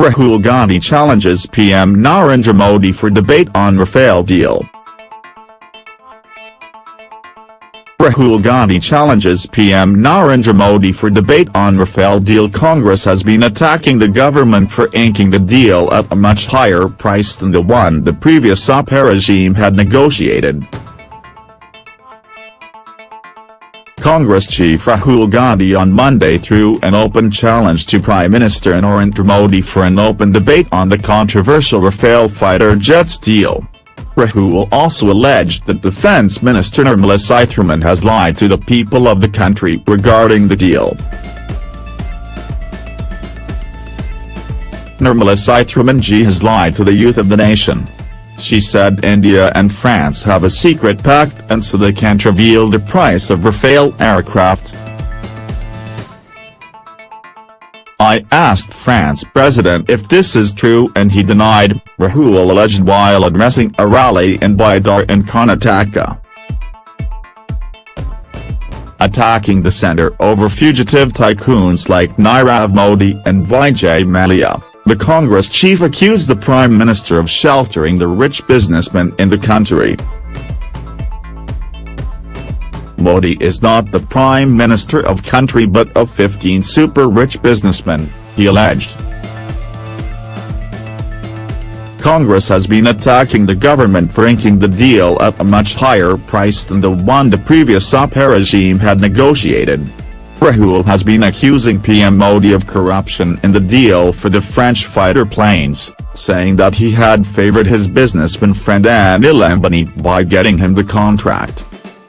Rahul Gandhi challenges PM Narendra Modi for debate on Rafale deal. Rahul Gandhi challenges PM Narendra Modi for debate on Rafale deal Congress has been attacking the government for inking the deal at a much higher price than the one the previous UPA regime had negotiated. Congress chief Rahul Gandhi on Monday threw an open challenge to Prime Minister Narendra Modi for an open debate on the controversial Rafale fighter jets deal. Rahul also alleged that Defence Minister Nirmala Sitharaman has lied to the people of the country regarding the deal. Nirmala Sitharaman ji has lied to the youth of the nation. She said India and France have a secret pact and so they can't reveal the price of Rafale aircraft. I asked France president if this is true and he denied, Rahul alleged while addressing a rally in Bidar in Karnataka. Attacking the centre over fugitive tycoons like Nirav Modi and Vijay Mallya, the Congress chief accused the Prime Minister of sheltering the rich businessmen in the country. Modi is not the prime minister of country but of 15 super-rich businessmen, he alleged. Congress has been attacking the government for inking the deal at a much higher price than the one the previous UPA regime had negotiated. Rahul has been accusing PM Modi of corruption in the deal for the French fighter planes, saying that he had favored his businessman friend Anil Ambani by getting him the contract.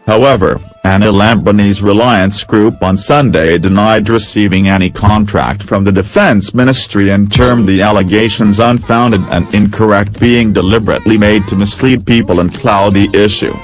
However, Anil Ambani's Reliance Group on Sunday denied receiving any contract from the Defence Ministry and termed the allegations unfounded and incorrect being deliberately made to mislead people and cloud the issue.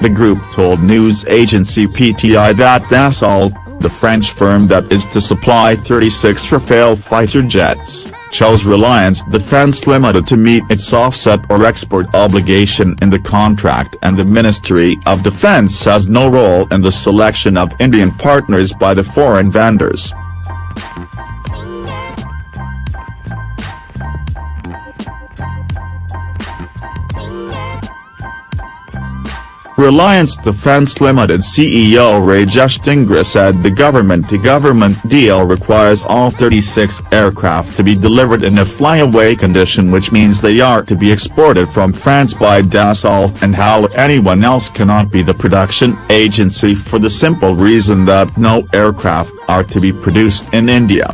The group told news agency PTI that Dassault, the French firm that is to supply 36 Rafale fighter jets, chose Reliance Defence Limited to meet its offset or export obligation in the contract and the Ministry of Defence has no role in the selection of Indian partners by the foreign vendors. Reliance Defence Limited CEO Rajesh Dhingra said the government-to-government -government deal requires all 36 aircraft to be delivered in a flyaway condition which means they are to be exported from France by Dassault and how anyone else cannot be the production agency for the simple reason that no aircraft are to be produced in India.